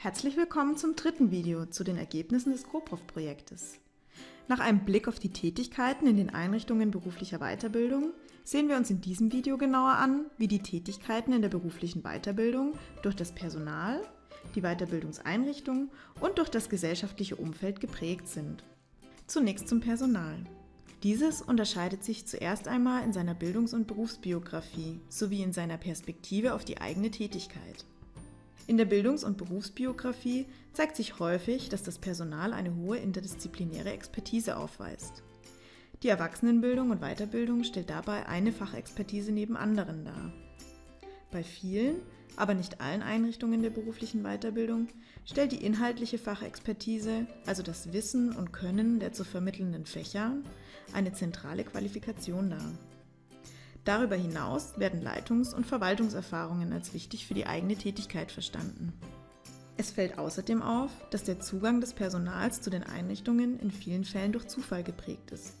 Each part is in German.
Herzlich willkommen zum dritten Video zu den Ergebnissen des CoProf-Projektes. Nach einem Blick auf die Tätigkeiten in den Einrichtungen beruflicher Weiterbildung sehen wir uns in diesem Video genauer an, wie die Tätigkeiten in der beruflichen Weiterbildung durch das Personal, die Weiterbildungseinrichtungen und durch das gesellschaftliche Umfeld geprägt sind. Zunächst zum Personal. Dieses unterscheidet sich zuerst einmal in seiner Bildungs- und Berufsbiografie sowie in seiner Perspektive auf die eigene Tätigkeit. In der Bildungs- und Berufsbiografie zeigt sich häufig, dass das Personal eine hohe interdisziplinäre Expertise aufweist. Die Erwachsenenbildung und Weiterbildung stellt dabei eine Fachexpertise neben anderen dar. Bei vielen, aber nicht allen Einrichtungen der beruflichen Weiterbildung stellt die inhaltliche Fachexpertise, also das Wissen und Können der zu vermittelnden Fächer, eine zentrale Qualifikation dar. Darüber hinaus werden Leitungs- und Verwaltungserfahrungen als wichtig für die eigene Tätigkeit verstanden. Es fällt außerdem auf, dass der Zugang des Personals zu den Einrichtungen in vielen Fällen durch Zufall geprägt ist.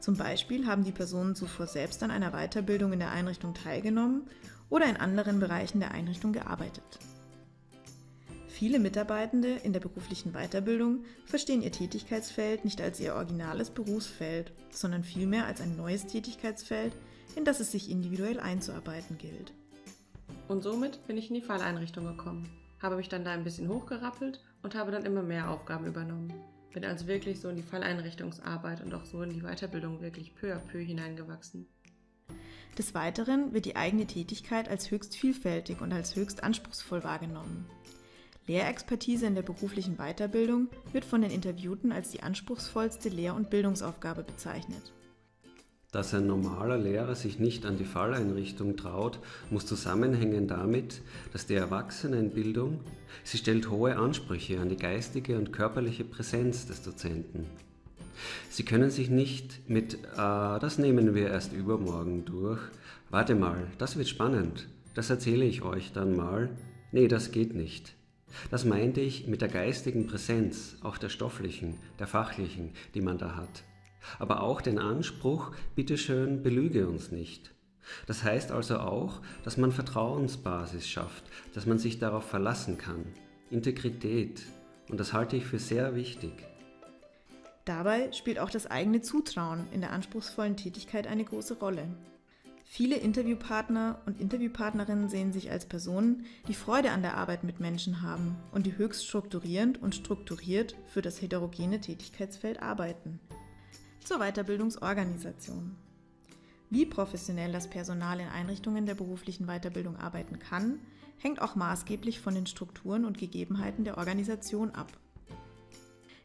Zum Beispiel haben die Personen zuvor selbst an einer Weiterbildung in der Einrichtung teilgenommen oder in anderen Bereichen der Einrichtung gearbeitet. Viele Mitarbeitende in der beruflichen Weiterbildung verstehen ihr Tätigkeitsfeld nicht als ihr originales Berufsfeld, sondern vielmehr als ein neues Tätigkeitsfeld, in das es sich individuell einzuarbeiten gilt. Und somit bin ich in die Falleinrichtung gekommen, habe mich dann da ein bisschen hochgerappelt und habe dann immer mehr Aufgaben übernommen. Bin also wirklich so in die Falleinrichtungsarbeit und auch so in die Weiterbildung wirklich peu à peu hineingewachsen. Des Weiteren wird die eigene Tätigkeit als höchst vielfältig und als höchst anspruchsvoll wahrgenommen. Lehrexpertise in der beruflichen Weiterbildung wird von den Interviewten als die anspruchsvollste Lehr- und Bildungsaufgabe bezeichnet. Dass ein normaler Lehrer sich nicht an die Falleinrichtung traut, muss zusammenhängen damit, dass die Erwachsenenbildung, sie stellt hohe Ansprüche an die geistige und körperliche Präsenz des Dozenten. Sie können sich nicht mit, äh, das nehmen wir erst übermorgen durch, warte mal, das wird spannend, das erzähle ich euch dann mal, nee, das geht nicht. Das meinte ich mit der geistigen Präsenz, auch der stofflichen, der fachlichen, die man da hat aber auch den Anspruch, bitteschön, belüge uns nicht. Das heißt also auch, dass man Vertrauensbasis schafft, dass man sich darauf verlassen kann. Integrität. Und das halte ich für sehr wichtig. Dabei spielt auch das eigene Zutrauen in der anspruchsvollen Tätigkeit eine große Rolle. Viele Interviewpartner und Interviewpartnerinnen sehen sich als Personen, die Freude an der Arbeit mit Menschen haben und die höchst strukturierend und strukturiert für das heterogene Tätigkeitsfeld arbeiten. Zur Weiterbildungsorganisation. Wie professionell das Personal in Einrichtungen der beruflichen Weiterbildung arbeiten kann, hängt auch maßgeblich von den Strukturen und Gegebenheiten der Organisation ab.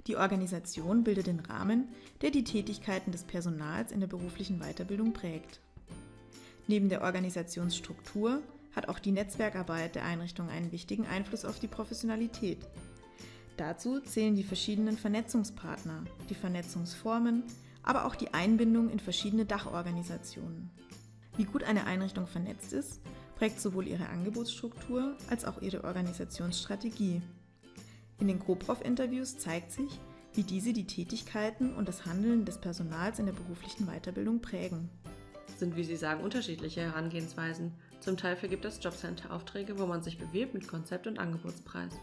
Die Organisation bildet den Rahmen, der die Tätigkeiten des Personals in der beruflichen Weiterbildung prägt. Neben der Organisationsstruktur hat auch die Netzwerkarbeit der Einrichtung einen wichtigen Einfluss auf die Professionalität. Dazu zählen die verschiedenen Vernetzungspartner, die Vernetzungsformen, aber auch die Einbindung in verschiedene Dachorganisationen. Wie gut eine Einrichtung vernetzt ist, prägt sowohl ihre Angebotsstruktur als auch ihre Organisationsstrategie. In den GoProf-Interviews zeigt sich, wie diese die Tätigkeiten und das Handeln des Personals in der beruflichen Weiterbildung prägen. Sind, wie Sie sagen, unterschiedliche Herangehensweisen. Zum Teil vergibt das Jobcenter Aufträge, wo man sich bewirbt mit Konzept und Angebotspreis.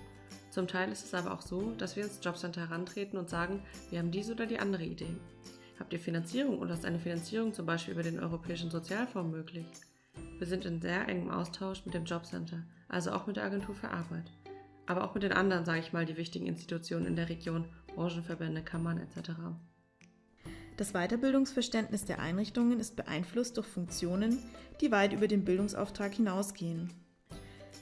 Zum Teil ist es aber auch so, dass wir ins Jobcenter herantreten und sagen, wir haben diese oder die andere Idee. Habt ihr Finanzierung oder ist eine Finanzierung zum Beispiel über den Europäischen Sozialfonds möglich? Wir sind in sehr engem Austausch mit dem Jobcenter, also auch mit der Agentur für Arbeit. Aber auch mit den anderen, sage ich mal, die wichtigen Institutionen in der Region, Branchenverbände, Kammern etc. Das Weiterbildungsverständnis der Einrichtungen ist beeinflusst durch Funktionen, die weit über den Bildungsauftrag hinausgehen.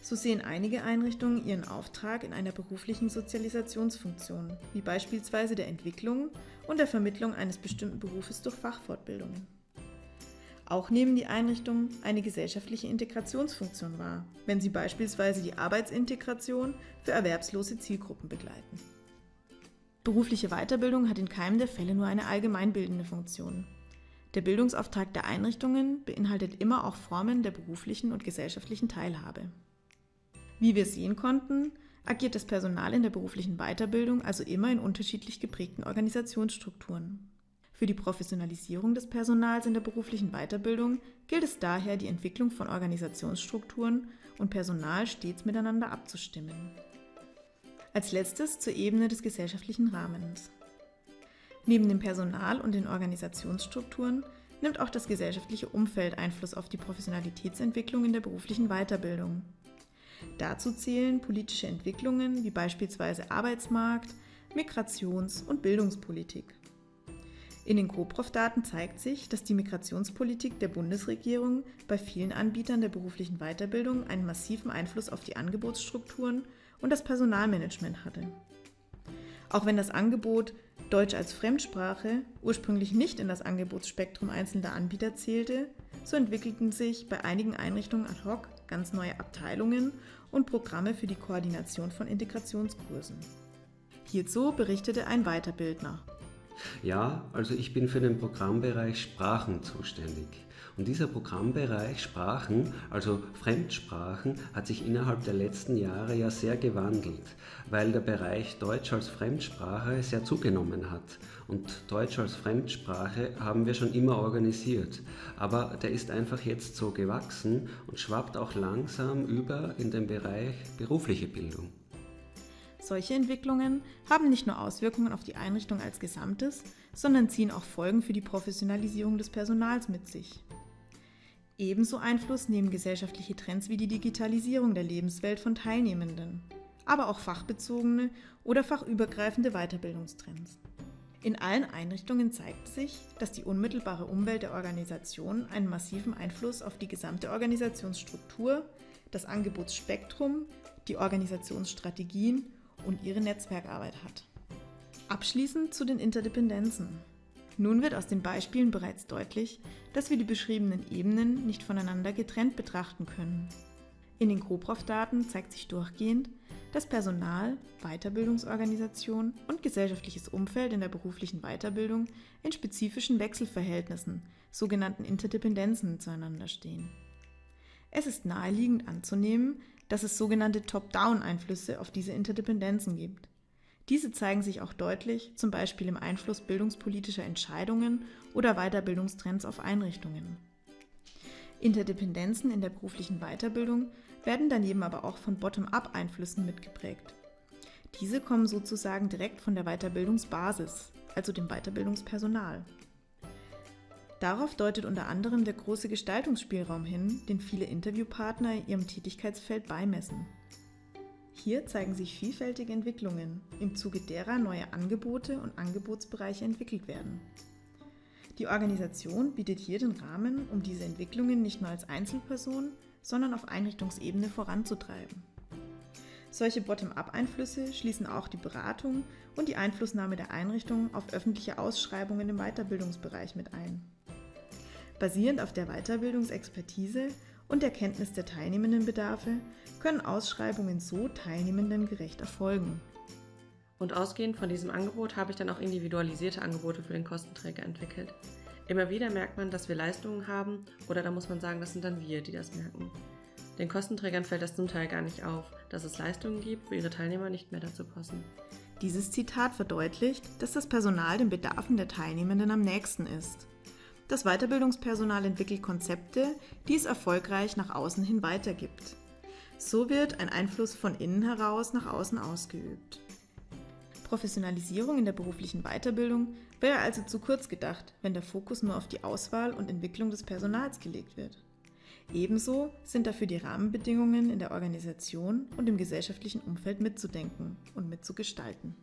So sehen einige Einrichtungen ihren Auftrag in einer beruflichen Sozialisationsfunktion, wie beispielsweise der Entwicklung und der Vermittlung eines bestimmten Berufes durch Fachfortbildungen. Auch nehmen die Einrichtungen eine gesellschaftliche Integrationsfunktion wahr, wenn sie beispielsweise die Arbeitsintegration für erwerbslose Zielgruppen begleiten. Berufliche Weiterbildung hat in keinem der Fälle nur eine allgemeinbildende Funktion. Der Bildungsauftrag der Einrichtungen beinhaltet immer auch Formen der beruflichen und gesellschaftlichen Teilhabe. Wie wir sehen konnten, agiert das Personal in der beruflichen Weiterbildung also immer in unterschiedlich geprägten Organisationsstrukturen. Für die Professionalisierung des Personals in der beruflichen Weiterbildung gilt es daher, die Entwicklung von Organisationsstrukturen und Personal stets miteinander abzustimmen. Als letztes zur Ebene des gesellschaftlichen Rahmens. Neben dem Personal und den Organisationsstrukturen nimmt auch das gesellschaftliche Umfeld Einfluss auf die Professionalitätsentwicklung in der beruflichen Weiterbildung. Dazu zählen politische Entwicklungen wie beispielsweise Arbeitsmarkt, Migrations- und Bildungspolitik. In den CoProf-Daten zeigt sich, dass die Migrationspolitik der Bundesregierung bei vielen Anbietern der beruflichen Weiterbildung einen massiven Einfluss auf die Angebotsstrukturen und das Personalmanagement hatte. Auch wenn das Angebot Deutsch als Fremdsprache ursprünglich nicht in das Angebotsspektrum einzelner Anbieter zählte, so entwickelten sich bei einigen Einrichtungen ad hoc ganz neue Abteilungen und Programme für die Koordination von Integrationskursen. Hierzu berichtete ein Weiterbildner. Ja, also ich bin für den Programmbereich Sprachen zuständig. Und dieser Programmbereich Sprachen, also Fremdsprachen, hat sich innerhalb der letzten Jahre ja sehr gewandelt, weil der Bereich Deutsch als Fremdsprache sehr zugenommen hat. Und Deutsch als Fremdsprache haben wir schon immer organisiert. Aber der ist einfach jetzt so gewachsen und schwappt auch langsam über in den Bereich berufliche Bildung. Solche Entwicklungen haben nicht nur Auswirkungen auf die Einrichtung als Gesamtes, sondern ziehen auch Folgen für die Professionalisierung des Personals mit sich. Ebenso Einfluss nehmen gesellschaftliche Trends wie die Digitalisierung der Lebenswelt von Teilnehmenden, aber auch fachbezogene oder fachübergreifende Weiterbildungstrends. In allen Einrichtungen zeigt sich, dass die unmittelbare Umwelt der Organisation einen massiven Einfluss auf die gesamte Organisationsstruktur, das Angebotsspektrum, die Organisationsstrategien und ihre Netzwerkarbeit hat. Abschließend zu den Interdependenzen. Nun wird aus den Beispielen bereits deutlich, dass wir die beschriebenen Ebenen nicht voneinander getrennt betrachten können. In den CoProf-Daten zeigt sich durchgehend, dass Personal, Weiterbildungsorganisation und gesellschaftliches Umfeld in der beruflichen Weiterbildung in spezifischen Wechselverhältnissen, sogenannten Interdependenzen, zueinander stehen. Es ist naheliegend anzunehmen, dass es sogenannte Top-Down-Einflüsse auf diese Interdependenzen gibt. Diese zeigen sich auch deutlich, zum Beispiel im Einfluss bildungspolitischer Entscheidungen oder Weiterbildungstrends auf Einrichtungen. Interdependenzen in der beruflichen Weiterbildung werden daneben aber auch von Bottom-up-Einflüssen mitgeprägt. Diese kommen sozusagen direkt von der Weiterbildungsbasis, also dem Weiterbildungspersonal. Darauf deutet unter anderem der große Gestaltungsspielraum hin, den viele Interviewpartner ihrem Tätigkeitsfeld beimessen. Hier zeigen sich vielfältige Entwicklungen, im Zuge derer neue Angebote und Angebotsbereiche entwickelt werden. Die Organisation bietet hier den Rahmen, um diese Entwicklungen nicht nur als Einzelperson, sondern auf Einrichtungsebene voranzutreiben. Solche Bottom-up-Einflüsse schließen auch die Beratung und die Einflussnahme der Einrichtung auf öffentliche Ausschreibungen im Weiterbildungsbereich mit ein. Basierend auf der Weiterbildungsexpertise und der Kenntnis der teilnehmenden Bedarfe können Ausschreibungen so Teilnehmenden gerecht erfolgen. Und ausgehend von diesem Angebot habe ich dann auch individualisierte Angebote für den Kostenträger entwickelt. Immer wieder merkt man, dass wir Leistungen haben oder da muss man sagen, das sind dann wir, die das merken. Den Kostenträgern fällt das zum Teil gar nicht auf, dass es Leistungen gibt, wo ihre Teilnehmer nicht mehr dazu passen. Dieses Zitat verdeutlicht, dass das Personal den Bedarfen der Teilnehmenden am nächsten ist. Das Weiterbildungspersonal entwickelt Konzepte, die es erfolgreich nach außen hin weitergibt. So wird ein Einfluss von innen heraus nach außen ausgeübt. Professionalisierung in der beruflichen Weiterbildung wäre also zu kurz gedacht, wenn der Fokus nur auf die Auswahl und Entwicklung des Personals gelegt wird. Ebenso sind dafür die Rahmenbedingungen in der Organisation und im gesellschaftlichen Umfeld mitzudenken und mitzugestalten.